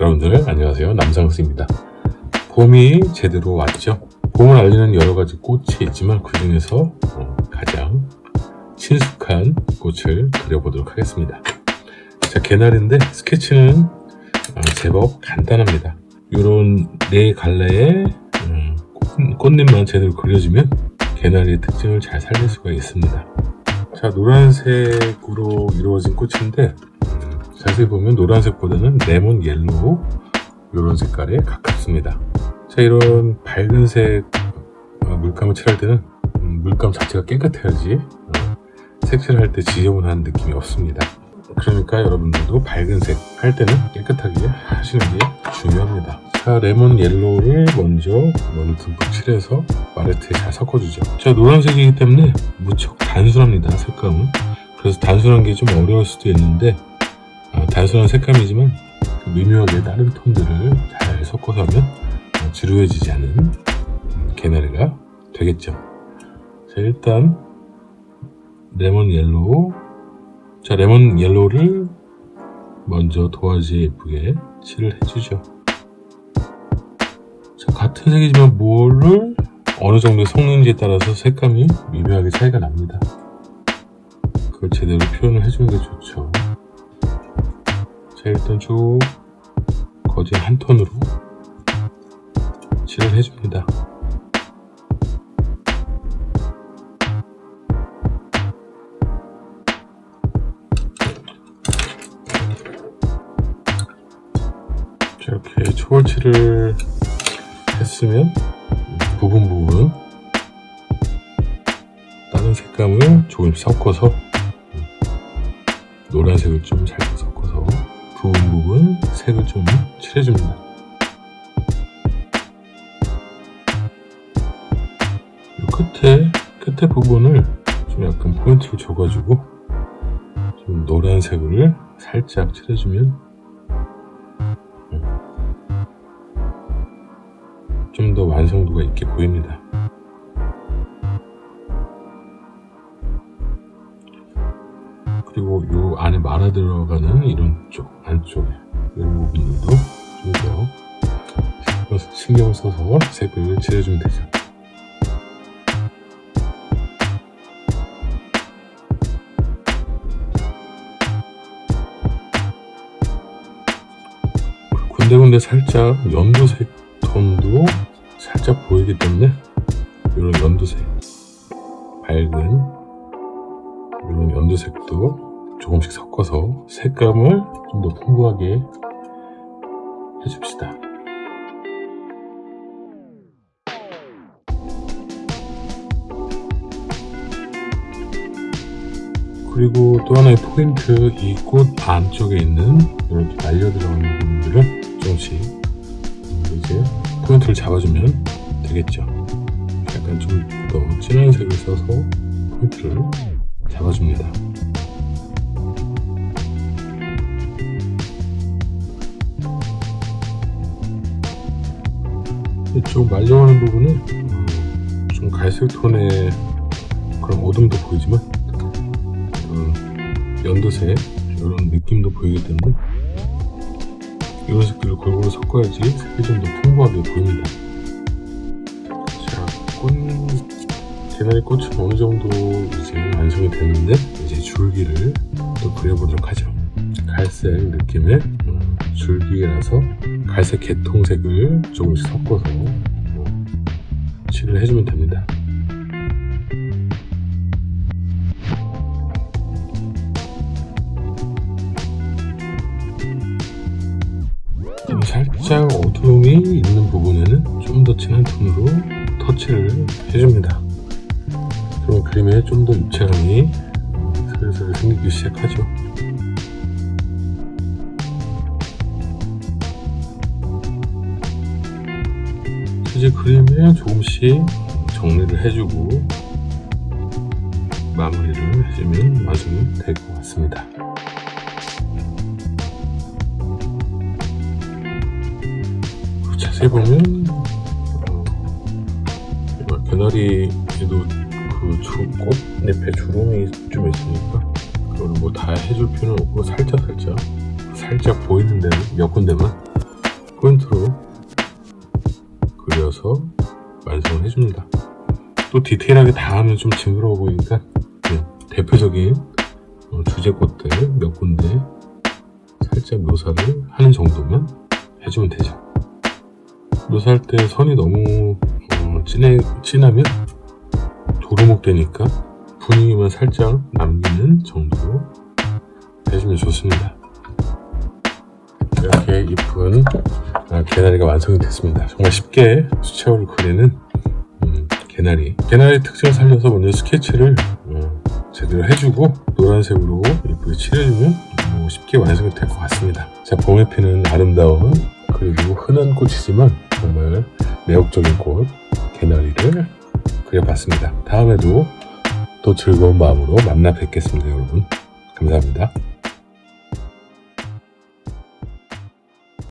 여러분들 안녕하세요. 남상수입니다. 봄이 제대로 왔죠? 봄을 알리는 여러가지 꽃이 있지만 그 중에서 어, 가장 친숙한 꽃을 그려보도록 하겠습니다. 자 개나리인데 스케치는 어, 제법 간단합니다. 이런 네 갈래의 음, 꽃잎만 제대로 그려주면 개나리의 특징을 잘 살릴 수가 있습니다. 자 노란색으로 이루어진 꽃인데 자세히 보면 노란색보다는 lemon yellow 이런 색깔에 가깝습니다. 자 이런 밝은색 어, 물감을 칠할 때는 음, 물감 자체가 깨끗해야지 어, 색칠할 때 지저분한 느낌이 없습니다. 그러니까 여러분들도 밝은색 할 때는 깨끗하게 하시는 게 중요합니다. 자 lemon yellow를 먼저 먼저 듬뿍 칠해서 팔레트에 잘 섞어주죠. 자 노란색이기 때문에 무척 단순합니다 색감은. 그래서 단순한 게 좀 어려울 수도 있는데 어, 단순한 색감이지만 그 미묘하게 다른 톤들을 잘 섞어서 하면 어, 지루해지지 않은 음, 개나리가 되겠죠. 자 일단 lemon yellow. 자 lemon yellow를 먼저 도화지에 예쁘게 칠을 해주죠. 자 같은 색이지만 뭐를 어느 정도 섞는지에 따라서 색감이 미묘하게 차이가 납니다. 그걸 제대로 표현을 해주는 게 좋죠 자 일단 쭉 거진 한 톤으로 칠을 해줍니다. 자 이렇게 초월칠을 했으면 부분 부분 다른 색감을 조금씩 섞어서 노란색을 좀 살짝 부분 부분 색을 좀 칠해줍니다. 이 끝에 끝에 부분을 좀 약간 포인트를 줘가지고 좀 노란색을 살짝 칠해주면 좀 더 완성도가 있게 보입니다. 안에 말아 들어가는 이런 쪽 안쪽에 이런 부분들도 좀 더 신경 써서 색을 칠해주면 되죠. 군데군데 살짝 연두색 톤도 살짝 보이기 때문에 이런 연두색 밝은 이런 연두색도 조금씩 섞어서 색감을 좀 더 풍부하게 해줍시다. 그리고 또 하나의 포인트 이 꽃 안쪽에 있는 이렇게 말려 들어가는 부분들을 조금씩 이제 포인트를 잡아주면 되겠죠. 약간 좀 더 진한 색을 써서 포인트를 잡아줍니다 이쪽 말려가는 부분은 좀 갈색 톤의 그런 어둠도 보이지만 어, 연두색 이런 느낌도 보이기 때문에 이런 색들을 골고루 섞어야지 색이 좀 더 풍부하게 보입니다. 자, 꽃 개나리 꽃은 어느 정도 이제 완성이 됐는데 이제 줄기를 또 그려보도록 하죠. 갈색 느낌의 어, 줄기라서 갈색 개통색을 조금씩 섞어서 어, 칠을 해주면 됩니다. 살짝 어두움이 있는 부분에는 좀 더 진한 톤으로 터치를 해줍니다. 그럼 그림에 좀 더 입체감이 슬슬 생기기 시작하죠 이제 그림에 조금씩 정리를 해주고 마무리를 해주면 완성이 될것 같습니다. 자세히 보면 어, 개나리에도 그 주, 꽃잎에 주름이 좀 있으니까 그걸 뭐 다 해줄 필요는 없고 살짝 살짝 살짝 보이는 데는 몇 군데만 포인트로 그려서 완성을 해줍니다. 또 디테일하게 다 하면 좀 징그러워 보이니까 대표적인 어, 주제꽃들 몇 군데 살짝 묘사를 하는 정도만 해주면 되죠. 묘사할 때 선이 너무 어, 진해, 진하면 도루묵 되니까 분위기만 살짝 남기는 정도로 해주면 좋습니다. 이렇게 이쁜 아, 개나리가 완성이 됐습니다. 정말 쉽게 수채화를 그리는 음, 개나리. 개나리 특징을 살려서 먼저 스케치를 어, 제대로 해주고 노란색으로 이쁘게 칠해주면 어, 쉽게 완성이 될 것 같습니다. 자, 봄에 피는 아름다운 그리고 흔한 꽃이지만 정말 매혹적인 꽃 개나리를 그려봤습니다. 다음에도 또 즐거운 마음으로 만나 뵙겠습니다, 여러분. 감사합니다.